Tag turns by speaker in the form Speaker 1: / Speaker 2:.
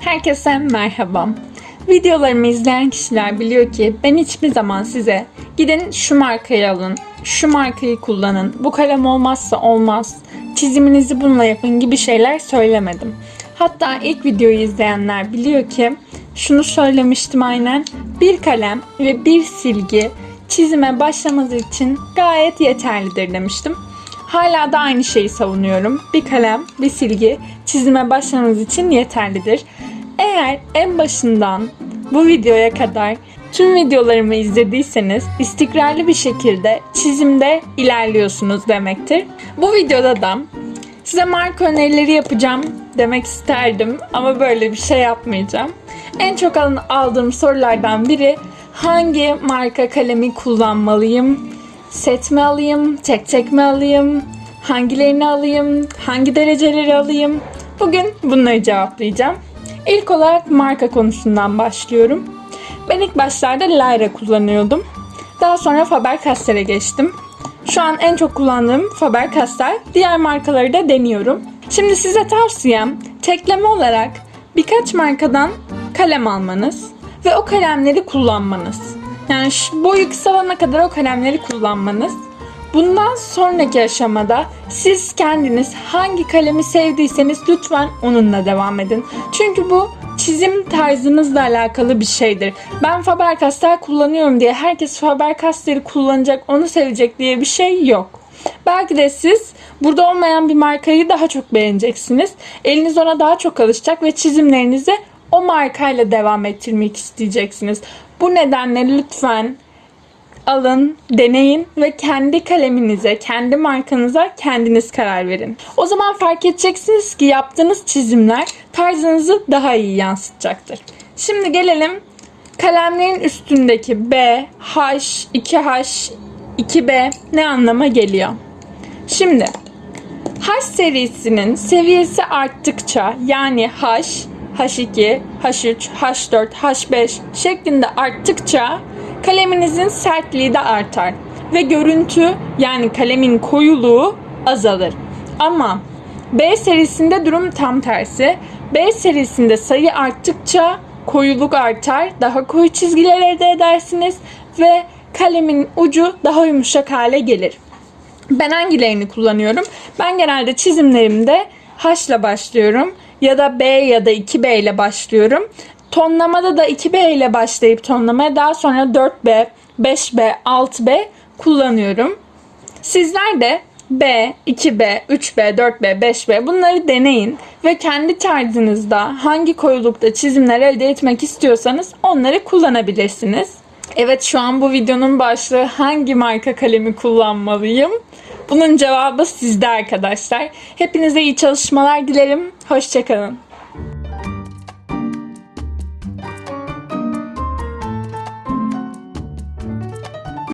Speaker 1: Herkese merhaba. Videolarımı izleyen kişiler biliyor ki ben hiçbir zaman size gidin şu markayı alın, şu markayı kullanın, bu kalem olmazsa olmaz, çiziminizi bununla yapın gibi şeyler söylemedim. Hatta ilk videoyu izleyenler biliyor ki şunu söylemiştim aynen. Bir kalem ve bir silgi çizime başlamanız için gayet yeterlidir demiştim. Hala da aynı şeyi savunuyorum. Bir kalem, bir silgi çizime başlamanız için yeterlidir. Eğer en başından bu videoya kadar tüm videolarımı izlediyseniz istikrarlı bir şekilde çizimde ilerliyorsunuz demektir. Bu videoda da size marka önerileri yapacağım demek isterdim ama böyle bir şey yapmayacağım. En çok aldığım sorulardan biri hangi marka kalemi kullanmalıyım? Set mi alayım? Tek tek mi alayım? Hangilerini alayım? Hangi dereceleri alayım? Bugün bunları cevaplayacağım. İlk olarak marka konusundan başlıyorum. Ben ilk başlarda Lyra kullanıyordum. Daha sonra Faber-Castell'e geçtim. Şu an en çok kullandığım Faber-Castell. Diğer markaları da deniyorum. Şimdi size tavsiyem tekleme olarak birkaç markadan kalem almanız ve o kalemleri kullanmanız. Yani boyu kısalana kadar o kalemleri kullanmanız. Bundan sonraki aşamada siz kendiniz hangi kalemi sevdiyseniz lütfen onunla devam edin. Çünkü bu çizim tarzınızla alakalı bir şeydir. Ben Faber-Castell kullanıyorum diye herkes Faber-Castell'i kullanacak, onu sevecek diye bir şey yok. Belki de siz burada olmayan bir markayı daha çok beğeneceksiniz. Eliniz ona daha çok alışacak ve çizimlerinizi o markayla devam ettirmek isteyeceksiniz. Bu nedenle lütfen alın, deneyin ve kendi kaleminize, kendi markanıza kendiniz karar verin. O zaman fark edeceksiniz ki yaptığınız çizimler tarzınızı daha iyi yansıtacaktır. Şimdi gelelim kalemlerin üstündeki B, H, 2H, 2B ne anlama geliyor? Şimdi H serisinin seviyesi arttıkça yani H, H2, H3, H4, H5 şeklinde arttıkça kaleminizin sertliği de artar ve görüntü yani kalemin koyuluğu azalır. Ama B serisinde durum tam tersi. B serisinde sayı arttıkça koyuluk artar, daha koyu çizgiler elde edersiniz ve kalemin ucu daha yumuşak hale gelir. Ben hangilerini kullanıyorum? Ben genelde çizimlerimde H ile başlıyorum ya da B ya da 2B ile başlıyorum. Tonlamada da 2B ile başlayıp tonlamaya daha sonra 4B, 5B, 6B kullanıyorum. Sizler de B, 2B, 3B, 4B, 5B bunları deneyin ve kendi tarzınızda hangi koyulukta çizimler elde etmek istiyorsanız onları kullanabilirsiniz. Evet şu an bu videonun başlığı hangi marka kalemi kullanmalıyım? Bunun cevabı sizde arkadaşlar. Hepinize iyi çalışmalar dilerim. Hoşçakalın.